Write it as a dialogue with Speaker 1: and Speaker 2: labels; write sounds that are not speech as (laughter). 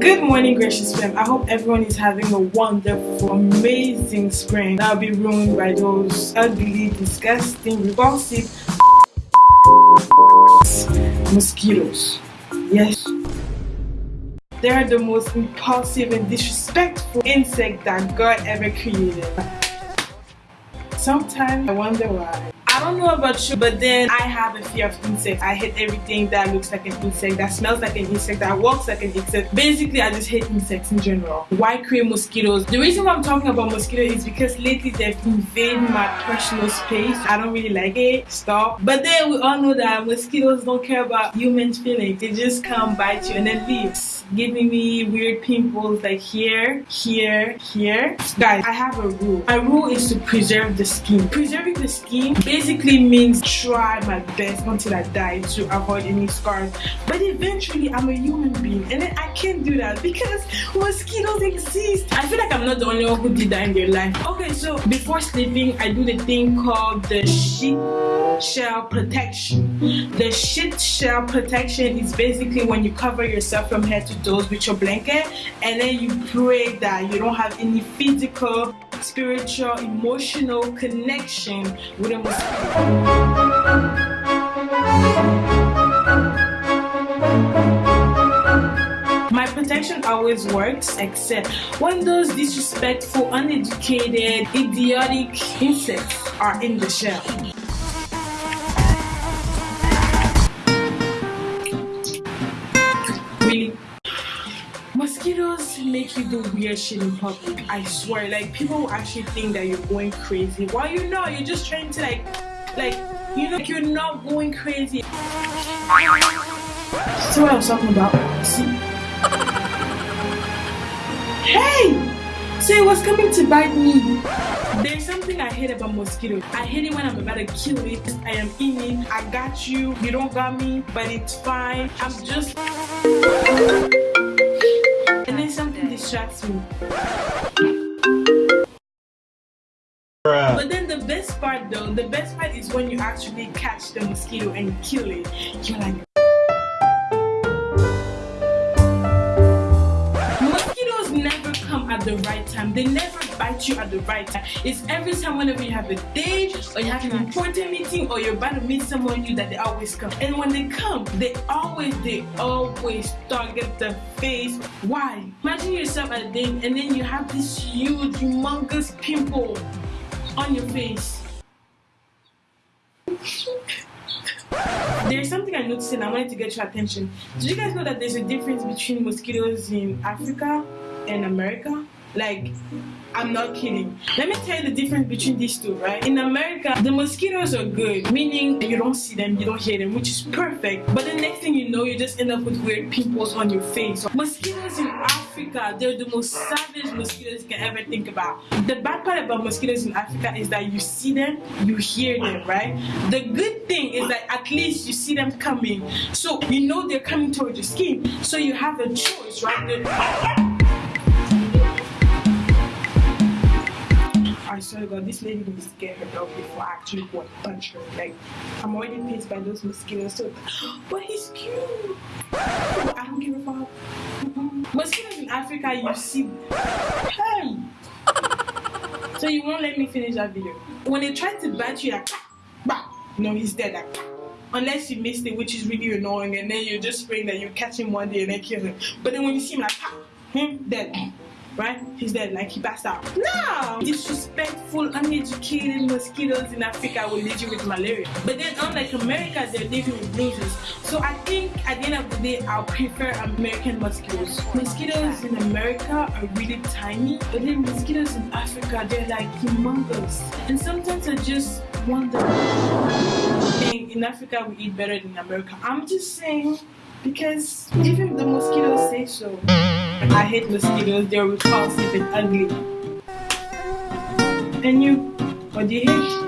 Speaker 1: Good morning, gracious fam. I hope everyone is having a wonderful, amazing spring. That'll be ruined by those ugly, disgusting, repulsive mosquitoes. Yes. They're the most impulsive and disrespectful insect that God ever created. Sometimes I wonder why. I don't know about you, but then I have a fear of insects. I hate everything that looks like an insect, that smells like an insect, that walks like an insect. Basically, I just hate insects in general. Why create mosquitoes? The reason why I'm talking about mosquitoes is because lately they've invaded my personal space. I don't really like it. Stop. But then we all know that mosquitoes don't care about human feelings. They just come bite you and then leave giving me weird pimples like here, here, here. Guys, I have a rule. My rule is to preserve the skin. Preserving the skin basically means try my best until I die to avoid any scars. But eventually, I'm a human being and I can't do that because mosquitoes exist. I feel like I'm not the only one who did that in their life. Okay, so before sleeping, I do the thing called the shit shell protection. The shit shell protection is basically when you cover yourself from head to toes with your blanket and then you pray that you don't have any physical, spiritual, emotional connection with mosquito. My protection always works except when those disrespectful, uneducated, idiotic insects are in the shell. Make you do weird shit in public i swear like people actually think that you're going crazy while you know you're just trying to like like you know like you're not going crazy see what i was talking about see hey it was coming to bite me there's something I hate about mosquitoes. I hate it when I'm about to kill it. I am in it. I got you. You don't got me, but it's fine. I'm just me. But then the best part though, the best part is when you actually catch the mosquito and kill it. You're like, the right time. They never bite you at the right time. It's every time whenever you have a date or you have an important meeting or you're about to meet someone new that they always come. And when they come, they always, they always target the face. Why? Imagine yourself at a date and then you have this huge, humongous pimple on your face. There's something I noticed and I wanted to get your attention. Did you guys know that there's a difference between mosquitoes in Africa and America? Like, I'm not kidding. Let me tell you the difference between these two, right? In America, the mosquitoes are good, meaning you don't see them, you don't hear them, which is perfect. But the next thing you know, you just end up with weird pimples on your face. Mosquitoes in Africa, they're the most savage mosquitoes you can ever think about. The bad part about mosquitoes in Africa is that you see them, you hear them, right? The good thing is that at least you see them coming. So you know they're coming towards your skin. So you have a choice, right? I swear to God, this lady needs to get her dog before I actually go and punch her. Like, I'm already pissed by those mosquitoes. So, (gasps) but he's cute. I don't give a fuck. Mm-hmm. Mosquitoes in Africa, you see. Hey! So you won't let me finish that video. When they try to bite you, like, bah, no, he's dead. Like, unless you missed it, which is really annoying, and then you're just praying that you catch him one day and then kill him. But then when you see him, like, him hmm, dead right? He's dead, like he passed out. No! Disrespectful, uneducated mosquitoes in Africa will lead you with malaria. But then unlike America, they're living with bruises. So I think at the end of the day, I'll prefer American mosquitoes. Mosquitoes in America are really tiny, but then mosquitoes in Africa, they're like humongous. And sometimes I just wonder, in Africa we eat better than America. I'm just saying, because even the mosquitoes so. I hate mosquitoes, they're repulsive and ugly. And you, what do you hate?